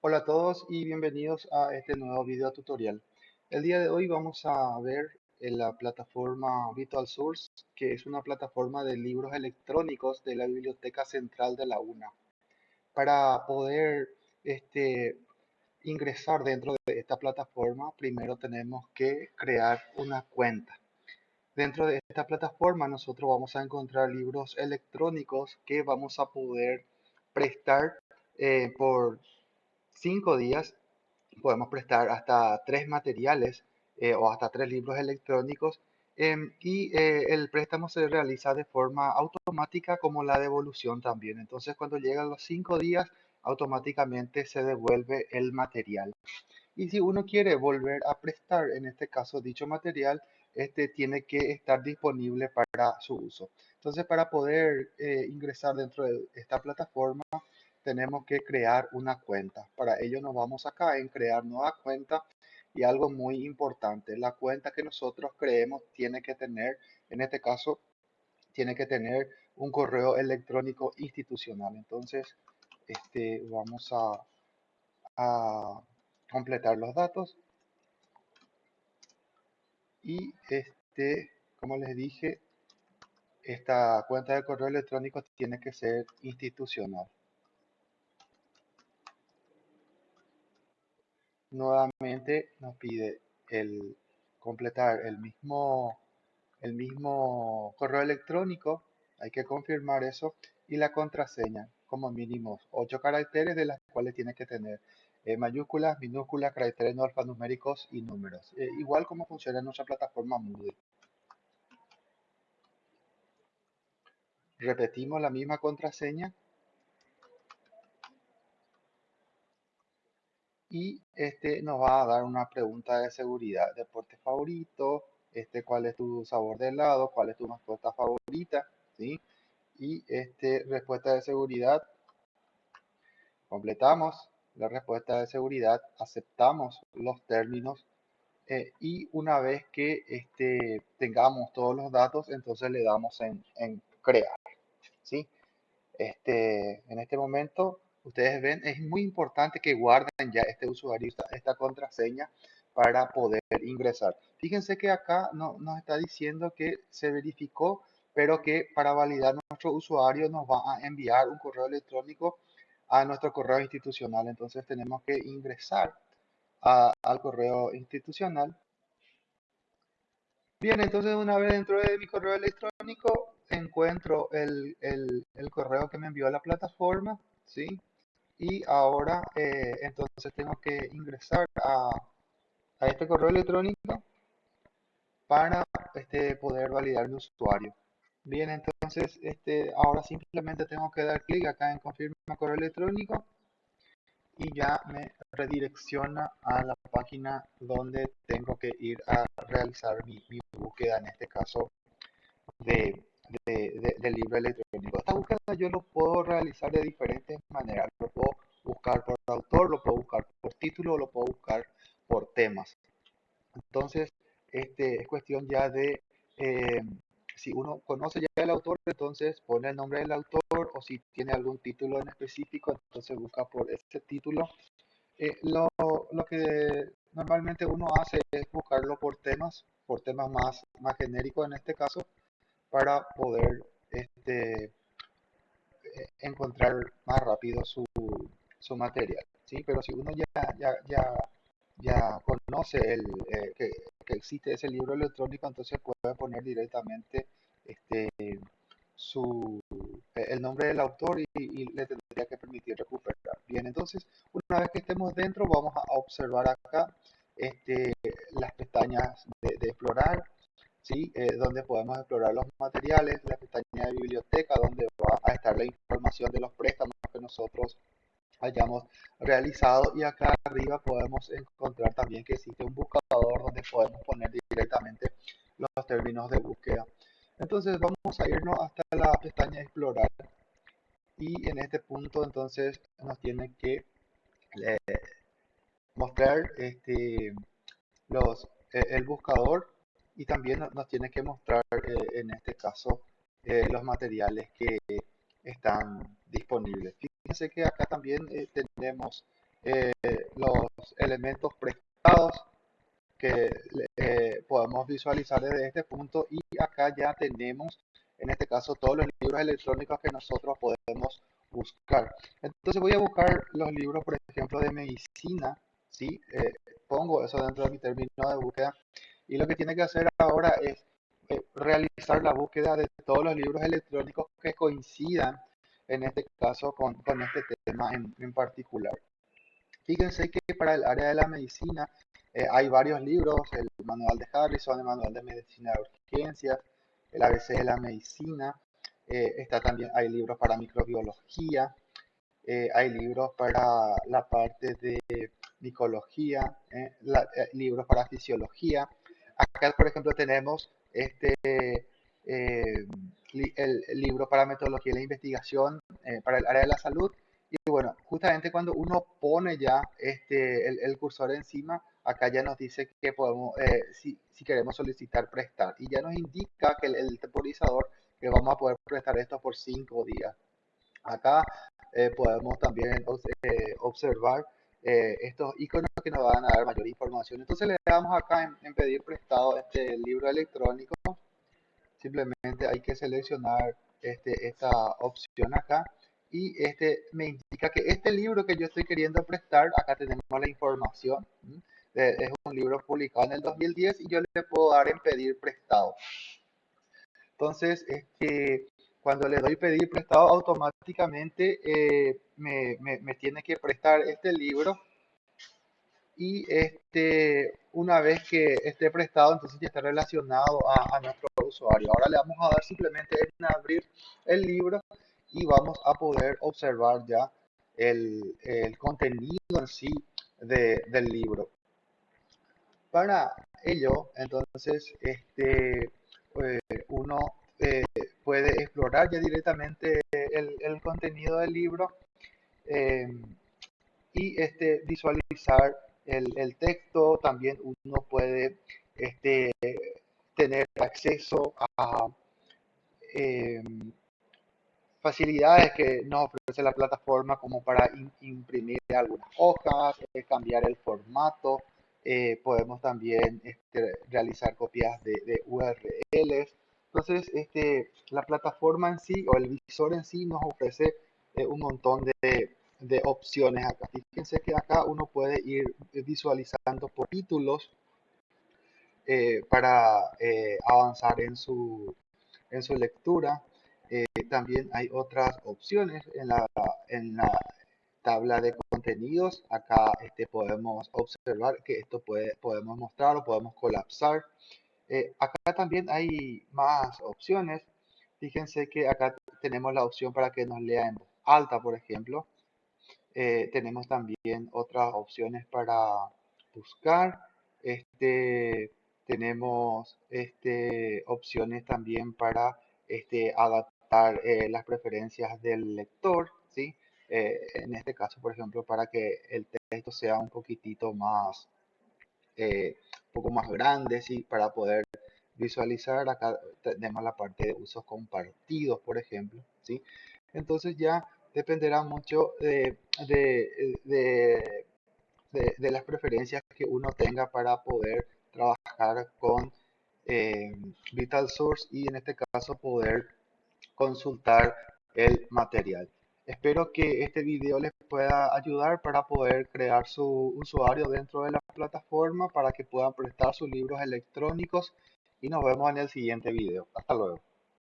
Hola a todos y bienvenidos a este nuevo video tutorial. El día de hoy vamos a ver en la plataforma Virtual Source, que es una plataforma de libros electrónicos de la Biblioteca Central de la UNA. Para poder este, ingresar dentro de esta plataforma, primero tenemos que crear una cuenta. Dentro de esta plataforma nosotros vamos a encontrar libros electrónicos que vamos a poder prestar eh, por cinco días podemos prestar hasta tres materiales eh, o hasta tres libros electrónicos em, y eh, el préstamo se realiza de forma automática como la devolución también. Entonces cuando llegan los cinco días automáticamente se devuelve el material. Y si uno quiere volver a prestar, en este caso dicho material, este tiene que estar disponible para su uso. Entonces para poder eh, ingresar dentro de esta plataforma tenemos que crear una cuenta. Para ello nos vamos acá en crear nueva cuenta y algo muy importante, la cuenta que nosotros creemos tiene que tener, en este caso, tiene que tener un correo electrónico institucional. Entonces, este, vamos a, a completar los datos y este, como les dije, esta cuenta de correo electrónico tiene que ser institucional. Nuevamente nos pide el completar el mismo, el mismo correo electrónico, hay que confirmar eso, y la contraseña, como mínimo 8 caracteres de las cuales tiene que tener eh, mayúsculas, minúsculas, caracteres no alfanuméricos y números. Eh, igual como funciona en nuestra plataforma Moodle. Repetimos la misma contraseña y este nos va a dar una pregunta de seguridad, deporte favorito, este cuál es tu sabor de helado, cuál es tu mascota favorita, ¿sí? Y este respuesta de seguridad, completamos la respuesta de seguridad, aceptamos los términos eh, y una vez que este, tengamos todos los datos, entonces le damos en, en crear, ¿sí? Este, en este momento ustedes ven, es muy importante que guarden ya este usuario, esta, contraseña para poder ingresar. Fíjense que acá no, nos está diciendo que se verificó, pero que para validar nuestro usuario nos va a enviar un correo electrónico a nuestro correo institucional. Entonces tenemos que ingresar al correo institucional. Bien, entonces una vez dentro de mi correo electrónico encuentro el, el, correo que me envió la plataforma, ¿sí? Y ahora eh, entonces tengo que ingresar a, a, este correo electrónico para este, poder validar mi usuario. Bien, entonces este, ahora simplemente tengo que dar clic acá en confirma correo electrónico y ya me redirecciona a la página donde tengo que ir a realizar mi, mi búsqueda, en este caso de de, del libro electrónico. Esta búsqueda yo lo puedo realizar de diferentes maneras. Lo puedo buscar por autor, lo puedo buscar por título, lo puedo buscar por temas. Entonces, este, es cuestión ya de, eh, si uno conoce ya el autor, entonces pone el nombre del autor o si tiene algún título en específico, entonces busca por ese título. Eh, lo, lo, que normalmente uno hace es buscarlo por temas, por temas más, más genéricos en este caso, para poder este, eh, encontrar más rápido su, su, material. ¿sí? Pero si uno ya, ya, ya, ya conoce el, eh, que, que, existe ese libro electrónico, entonces puede poner directamente este, su, eh, el nombre del autor y, le tendría que permitir recuperar. Bien, entonces una vez que estemos dentro vamos a observar acá este, las pestañas de explorar, ¿sí? Eh, donde podemos explorar los materiales, la pestaña de biblioteca, donde va a estar la información de los préstamos que nosotros hayamos realizado y acá arriba podemos encontrar también que existe un buscador donde podemos poner directamente los términos de búsqueda. Entonces vamos a irnos hasta la pestaña explorar y en este punto entonces nos tiene que eh, mostrar este, los, eh, el buscador y también nos tiene que mostrar eh, en este caso eh, los materiales que están disponibles. Fíjense que acá también eh, tenemos eh, los elementos prestados que eh, podemos visualizar desde este punto y acá ya tenemos en este caso todos los libros electrónicos que nosotros podemos buscar. Entonces voy a buscar los libros, por ejemplo, de medicina, ¿sí? Eh, pongo eso dentro de mi término de búsqueda y lo que tiene que hacer ahora es eh, realizar la búsqueda de todos los libros electrónicos que coincidan en este caso con, con este tema en, en, particular. Fíjense que para el área de la medicina eh, hay varios libros, el manual de Harrison, el manual de medicina de urgencias, el ABC de la medicina, eh, está también, hay libros para microbiología, hay libros para la parte de micología, libros para fisiología. Acá, por ejemplo, tenemos este, el, libro para metodología de la investigación para el área de la salud. Y bueno, justamente cuando uno pone ya este, el, cursor encima, acá ya nos dice que podemos, si, si, queremos solicitar prestar. Y ya nos indica que el, el temporizador que vamos a poder prestar esto por cinco días. Acá eh, podemos también eh, observar eh, estos iconos que nos van a dar mayor información. Entonces le damos acá en, pedir prestado este libro electrónico. Simplemente hay que seleccionar este, esta opción acá y este me indica que este libro que yo estoy queriendo prestar, acá tenemos la información. Es un libro publicado en el 2010 y yo le puedo dar en pedir prestado. Entonces, que cuando le doy pedir prestado, automáticamente eh, me, me, tiene que prestar este libro. Y este, una vez que esté prestado, entonces ya está relacionado a, nuestro usuario. Ahora le vamos a dar simplemente en abrir el libro y vamos a poder observar ya el, el contenido en sí de, del libro. Para ello, entonces, este, pues, uno eh, puede explorar ya directamente el, contenido del libro eh, y este, visualizar el, texto. También uno puede este, tener acceso a eh, facilidades que nos ofrece la plataforma como para imprimir algunas hojas, cambiar el formato. podemos también este, realizar copias de, de URLs entonces, este, la plataforma en sí o el visor en sí nos ofrece eh, un montón de, de, opciones acá. Fíjense que acá uno puede ir visualizando por títulos eh, para eh, avanzar en su, en su lectura. también hay otras opciones en la, en la tabla de contenidos. Acá este, podemos observar que esto puede, podemos mostrar o podemos colapsar. Eh, acá también hay más opciones. Fíjense que acá tenemos la opción para que nos lea en voz alta, por ejemplo. Eh, tenemos también otras opciones para buscar. Este, tenemos este, opciones también para este, adaptar eh, las preferencias del lector. ¿sí? en este caso, por ejemplo, para que el texto sea un poquitito más un poco más grande, ¿sí? Para poder visualizar, acá tenemos la parte de usos compartidos, por ejemplo, ¿sí? Entonces ya dependerá mucho de, de, de, las preferencias que uno tenga para poder trabajar con eh, Vital Source y en este caso poder consultar el material. Espero que este video les pueda ayudar para poder crear su usuario dentro de la plataforma para que puedan prestar sus libros electrónicos y nos vemos en el siguiente video. Hasta luego.